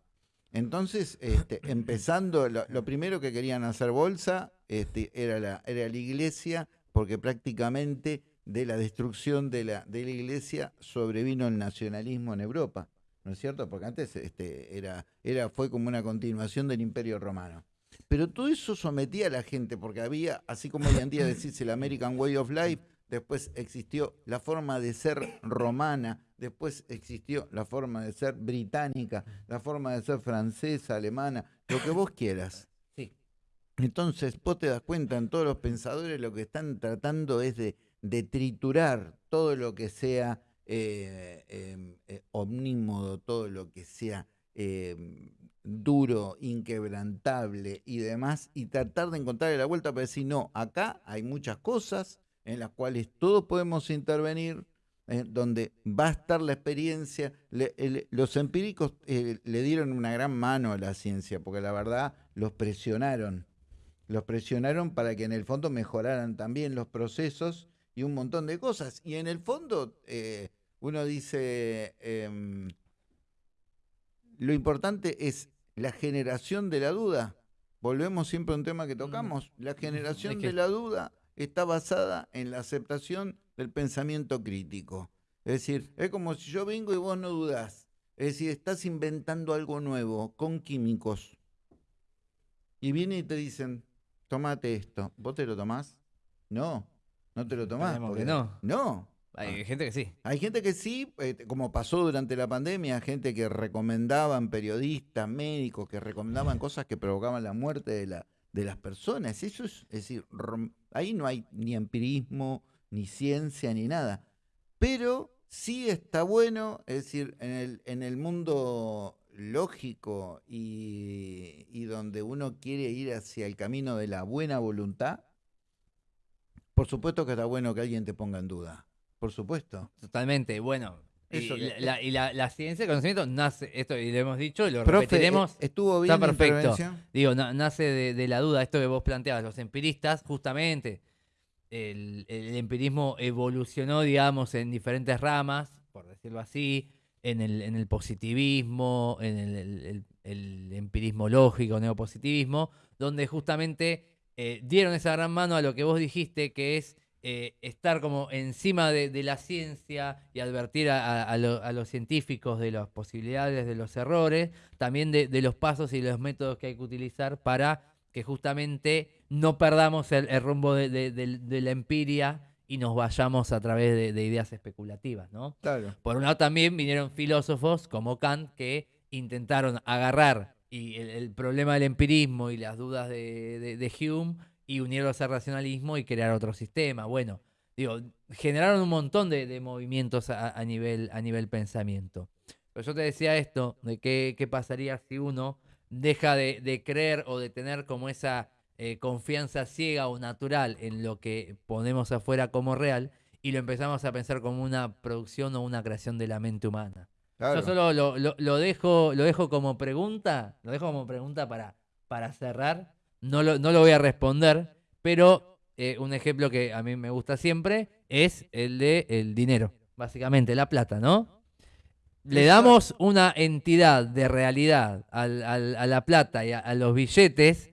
Entonces, este, empezando, lo, lo primero que querían hacer bolsa este, era, la, era la iglesia, porque prácticamente de la destrucción de la, de la iglesia sobrevino el nacionalismo en Europa, ¿no es cierto? Porque antes este, era, era, fue como una continuación del imperio romano. Pero todo eso sometía a la gente, porque había, así como hoy en día decís el American Way of Life, después existió la forma de ser romana, después existió la forma de ser británica, la forma de ser francesa, alemana, lo que vos quieras. Sí. Entonces, vos te das cuenta, en todos los pensadores lo que están tratando es de, de triturar todo lo que sea eh, eh, eh, omnímodo, todo lo que sea eh, duro, inquebrantable y demás, y tratar de encontrarle la vuelta para decir, no, acá hay muchas cosas en las cuales todos podemos intervenir, eh, donde va a estar la experiencia. Le- el- los empíricos eh, le dieron una gran mano a la ciencia, porque la verdad los presionaron. Los presionaron para que en el fondo mejoraran también los procesos y un montón de cosas. Y en el fondo eh, uno dice, em, lo importante es la generación de la duda. Volvemos siempre a un tema que tocamos. La generación que- de la duda está basada en la aceptación del pensamiento crítico. Es decir, es como si yo vengo y vos no dudás. Es decir, estás inventando algo nuevo con químicos. Y vienen y te dicen, tomate esto. ¿Vos te lo tomás? No, no te lo tomás. Porque- no. No. Hay gente que sí. Hay gente que sí, eh, como pasó durante la pandemia, gente que recomendaban, periodistas, médicos, que recomendaban cosas que provocaban la muerte de, la, de las personas. Eso es, es decir, ahí no hay ni empirismo, ni ciencia, ni nada. Pero sí está bueno, es decir, en el, en el mundo lógico y, y donde uno quiere ir hacia el camino de la buena voluntad, por supuesto que está bueno que alguien te ponga en duda. Por supuesto. Totalmente. Bueno. Eso y la, y la, la ciencia, el conocimiento, nace, esto y lo hemos dicho, y lo Profe, repetiremos. eh, ¿estuvo bien está perfecto. Digo, na- nace de, de la duda, esto que vos planteabas, los empiristas, justamente, el, el empirismo evolucionó, digamos, en diferentes ramas, por decirlo así, en el, en el positivismo, en el empirismo lógico, neopositivismo, donde justamente eh, dieron esa gran mano a lo que vos dijiste, que es eh, estar como encima de, de la ciencia y advertir a, a- lo- a los científicos de las posibilidades, de los errores, también de, de los pasos y los métodos que hay que utilizar para que justamente no perdamos el, el rumbo de, de- la empiria y nos vayamos a través de, de ideas especulativas, ¿no? Claro. Por un lado también vinieron filósofos como Kant que intentaron agarrar y el, el problema del empirismo y las dudas de Hume y unirlos al racionalismo y crear otro sistema. Bueno, digo, generaron un montón de, de movimientos a, a nivel, a nivel pensamiento. Pero yo te decía esto, de qué, qué pasaría si uno deja de, de creer o de tener como esa eh, confianza ciega o natural en lo que ponemos afuera como real y lo empezamos a pensar como una producción o una creación de la mente humana. claro. Yo solo lo, lo- lo dejo, lo dejo como pregunta, lo dejo como pregunta para, para cerrar. No lo, no lo voy a responder, pero eh, un ejemplo que a mí me gusta siempre es el de el dinero, básicamente la plata, ¿no? Le damos una entidad de realidad al- al- a la plata y a, a los billetes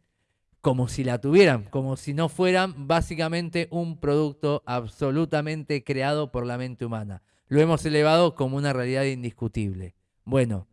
como si la tuvieran, como si no fueran básicamente un producto absolutamente creado por la mente humana. lo hemos elevado como una realidad indiscutible. Bueno,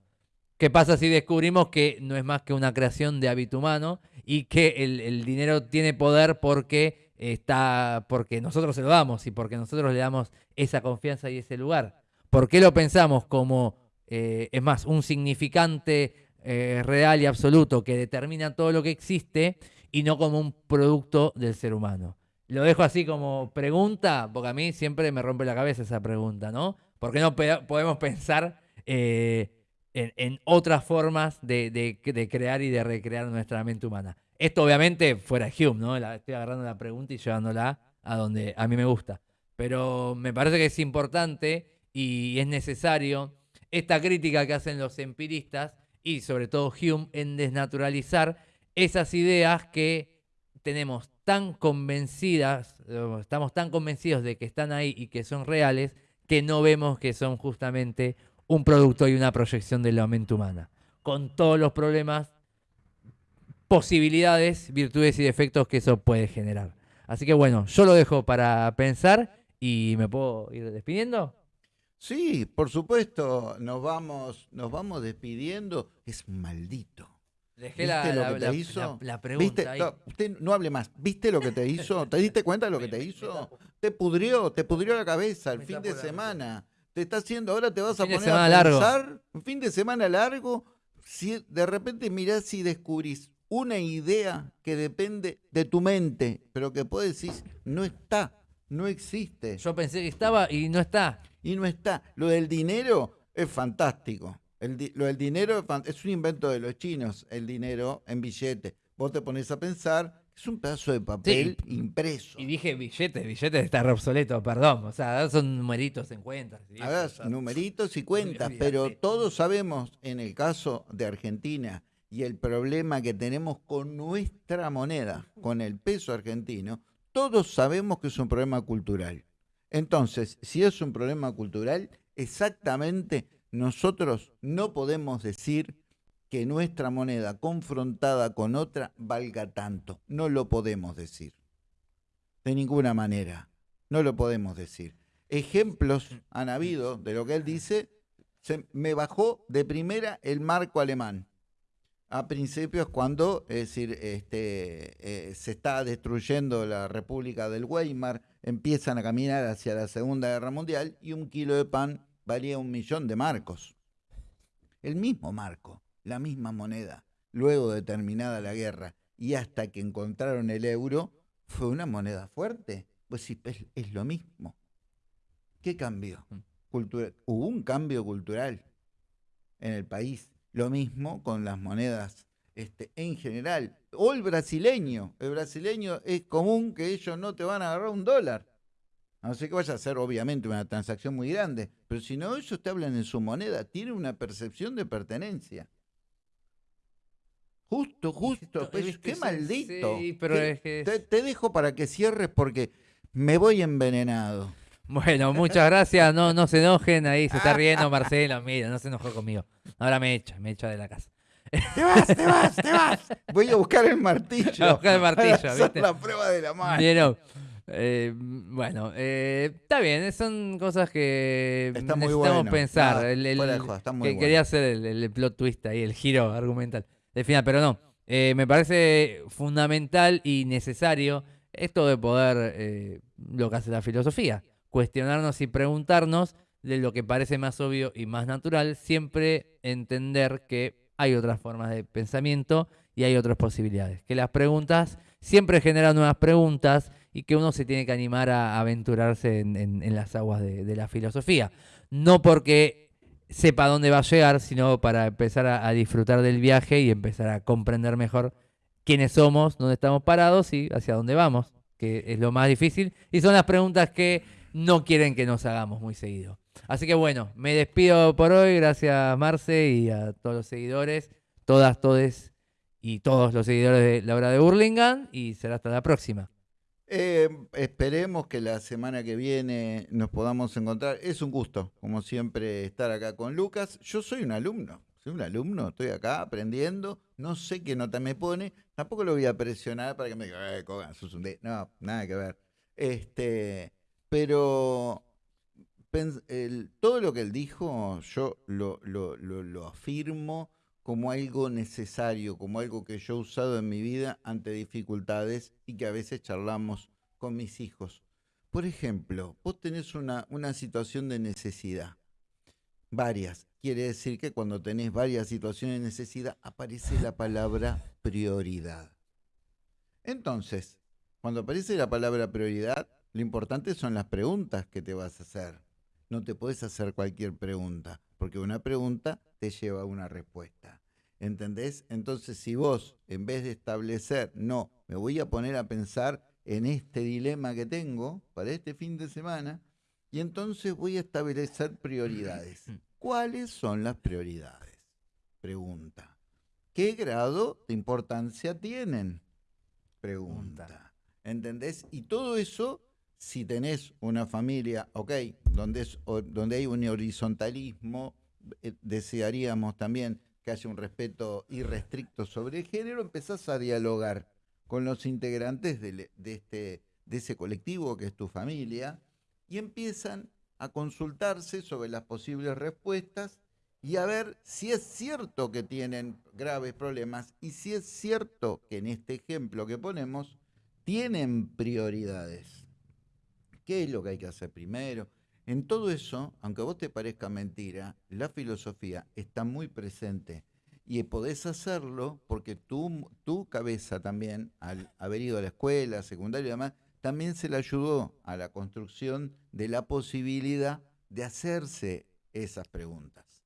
¿qué pasa si descubrimos que no es más que una creación de hábito humano y que el, dinero tiene poder porque está, porque nosotros se lo damos y porque nosotros le damos esa confianza y ese lugar? ¿Por qué lo pensamos como, eh, es más, un significante eh, real y absoluto que determina todo lo que existe y no como un producto del ser humano. Lo dejo así como pregunta, porque a mí siempre me rompe la cabeza esa pregunta, ¿no? Porque no podemos pensar eh, en, otras formas de, crear y de recrear nuestra mente humana? Esto obviamente fuera Hume, ¿no? estoy agarrando la pregunta y llevándola a donde a mí me gusta. Pero me parece que es importante y es necesario esta crítica que hacen los empiristas y sobre todo Hume en desnaturalizar esas ideas que tenemos tan convencidas, estamos tan convencidos de que están ahí y que son reales, que no vemos que son justamente un producto y una proyección de la mente humana, con todos los problemas, posibilidades, virtudes y defectos que eso puede generar. Así que bueno, yo lo dejo para pensar y me puedo ir despidiendo. Sí, por supuesto, nos vamos, nos vamos despidiendo. Es maldito. Dejé la, lo que te hizo? La, pregunta. No, usted no hable más. ¿Viste lo que te hizo? ¿Te diste cuenta de lo que te hizo? Te pudrió, te pudrió la cabeza el fin de semana. Te está haciendo, ahora te vas a poner a pensar. Un fin de semana largo. Si de repente mirás y descubrís una idea que depende de tu mente, pero que puedes decir, no está, no existe. Yo pensé que estaba y no está y no está. Lo del dinero es fantástico. lo del dinero es, un invento de los chinos, el dinero en billete. Vos te pones a pensar, es un pedazo de papel impreso. Y dije billete, billete está re obsoleto, perdón. O sea, son numeritos en cuentas. numeritos y cuentas, pero todos sabemos en el caso de Argentina y el problema que tenemos con nuestra moneda, con el peso argentino, todos sabemos que es un problema cultural. Entonces, si es un problema cultural, exactamente nosotros no podemos decir que nuestra moneda confrontada con otra valga tanto. No lo podemos decir. De ninguna manera. No lo podemos decir. Ejemplos han habido de lo que él dice. Se me bajó de primera el marco alemán a principios cuando, es decir, este, eh, se está destruyendo la República del Weimar, empiezan a caminar hacia la Segunda Guerra Mundial y un kilo de pan valía un millón de marcos. El mismo marco, la misma moneda, luego de terminada la guerra y hasta que encontraron el euro, fue una moneda fuerte. Pues sí, es, lo mismo. ¿Qué cambió? Mm. Hubo un cambio cultural en el país lo mismo con las monedas este, en general. O el brasileño. El brasileño es común que ellos no te van a agarrar un dólar. A no ser que vaya a ser obviamente una transacción muy grande. Pero si no, ellos te hablan en su moneda. Tienen una percepción de pertenencia. Justo, justo. Pues, qué maldito. pero te, te dejo para que cierres porque me voy envenenado. Bueno, muchas gracias. No, no se enojen. Ahí se está riendo Marcelo. Mira, no se enojó conmigo. Ahora me echa, me echa de la casa. Te vas, te vas, te vas. Voy a buscar el martillo. A buscar el martillo, ¿viste? la prueba de la mano. Eh, bueno, eh, está bien, son cosas que necesitamos pensar. que Quería hacer el, plot twist ahí, el giro argumental del final, pero no. Eh, me parece fundamental y necesario esto de poder, lo que hace la filosofía, cuestionarnos y preguntarnos de lo que parece más obvio y más natural, siempre entender que hay otras formas de pensamiento y hay otras posibilidades. Que las preguntas siempre generan nuevas preguntas y que uno se tiene que animar a aventurarse en, las aguas de, la filosofía. No porque sepa dónde va a llegar, sino para empezar a, disfrutar del viaje y empezar a comprender mejor quiénes somos, dónde estamos parados y hacia dónde vamos, que es lo más difícil. Y son las preguntas que no quieren que nos hagamos muy seguido. Así que bueno, me despido por hoy. Gracias, Marce, y a todos los seguidores, todas, todes y todos los seguidores de la hora de Burlingame. Y será hasta la próxima. Eh, esperemos que la semana que viene nos podamos encontrar. Es un gusto, como siempre, estar acá con Lucas. Yo soy un alumno, soy un alumno, estoy acá aprendiendo. No sé qué nota me pone. Tampoco lo voy a presionar para que me diga, eh, No, nada que ver. Este, pero todo lo que él dijo, yo lo, lo- lo- lo afirmo como algo necesario, como algo que yo he usado en mi vida ante dificultades y que a veces charlamos con mis hijos. Por ejemplo, vos tenés una, una situación de necesidad, varias. Quiere decir que cuando tenés varias situaciones de necesidad aparece la palabra prioridad. Entonces, cuando aparece la palabra prioridad, lo importante son las preguntas que te vas a hacer. No te puedes hacer cualquier pregunta, porque una pregunta te lleva a una respuesta. ¿Entendés? Entonces, si vos, en vez de establecer, no, me voy a poner a pensar en este dilema que tengo para este fin de semana, y entonces voy a establecer prioridades. ¿Cuáles son las prioridades? Pregunta. ¿Qué grado de importancia tienen? Pregunta. ¿Entendés? Y todo eso, si tenés una familia, ok, donde, es, donde hay un horizontalismo, desearíamos también que haya un respeto irrestricto sobre el género, empezás a dialogar con los integrantes del- de, este, de ese colectivo que es tu familia y empiezan a consultarse sobre las posibles respuestas y a ver si es cierto que tienen graves problemas y si es cierto que en este ejemplo que ponemos tienen prioridades. ¿Qué es lo que hay que hacer primero? En todo eso, aunque a vos te parezca mentira, la filosofía está muy presente y podés hacerlo porque tu, tu cabeza también, al haber ido a la escuela, secundaria y demás, también se le ayudó a la construcción de la posibilidad de hacerse esas preguntas.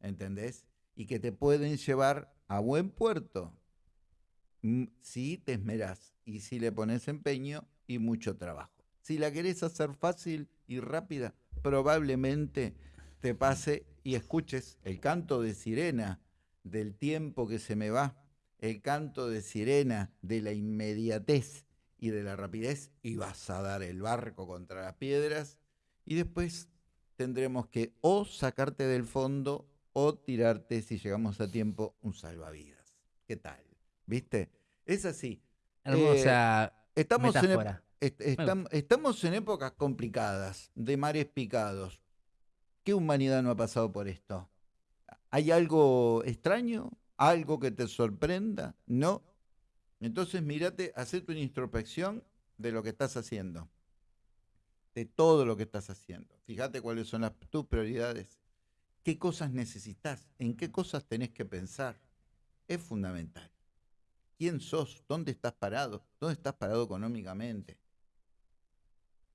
¿Entendés? Y que te pueden llevar a buen puerto mm, si te esmerás y si le pones empeño y mucho trabajo. Si la querés hacer fácil y rápida, probablemente te pase y escuches el canto de sirena del tiempo que se me va, el canto de sirena de la inmediatez y de la rapidez y vas a dar el barco contra las piedras y después tendremos que o sacarte del fondo o tirarte, si llegamos a tiempo, un salvavidas. ¿Qué tal? ¿Viste? Es así. Hermosa Estamos metáfora. Est- estam- estamos en épocas complicadas, de mares picados. ¿Qué humanidad no ha pasado por esto? ¿Hay algo extraño? ¿Algo que te sorprenda? No. Entonces, mírate, haz tu introspección de lo que estás haciendo. De todo lo que estás haciendo. Fíjate cuáles son las, tus prioridades. ¿Qué cosas necesitas? ¿En qué cosas tenés que pensar? Es fundamental. ¿Quién sos? ¿Dónde estás parado? ¿Dónde estás parado económicamente?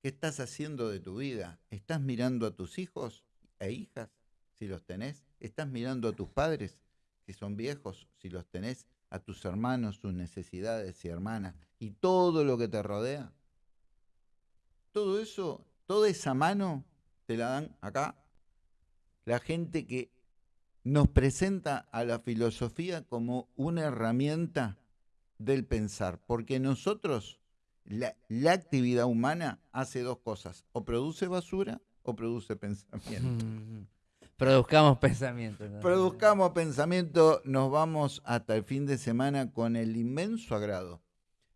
¿Qué estás haciendo de tu vida? ¿Estás mirando a tus hijos e hijas, si los tenés? ¿Estás mirando a tus padres, si son viejos, si los tenés? ¿A tus hermanos, sus necesidades y hermanas? ¿Y todo lo que te rodea? Todo eso, toda esa mano te la dan acá la gente que nos presenta a la filosofía como una herramienta del pensar, porque nosotros, la, la actividad humana hace dos cosas, o produce basura o produce pensamiento. Mm. Produzcamos pensamientos. ¿no? Produzcamos pensamiento, nos vamos hasta el fin de semana con el inmenso agrado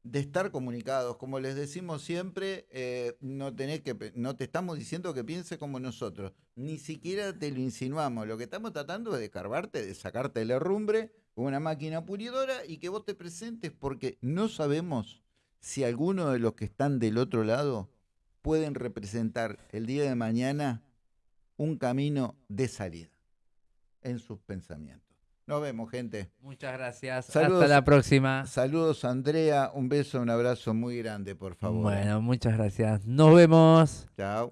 de estar comunicados. Como les decimos siempre, eh, no, tenés que, no te estamos diciendo que pienses como nosotros, ni siquiera te lo insinuamos. Lo que estamos tratando es de carbarte, de sacarte el herrumbre una máquina pulidora y que vos te presentes porque no sabemos si alguno de los que están del otro lado pueden representar el día de mañana un camino de salida en sus pensamientos. Nos vemos, gente. Muchas gracias. Saludos. Hasta la próxima. Saludos, Andrea. Un beso, un abrazo muy grande, por favor. Bueno, muchas gracias. Nos vemos. Chao.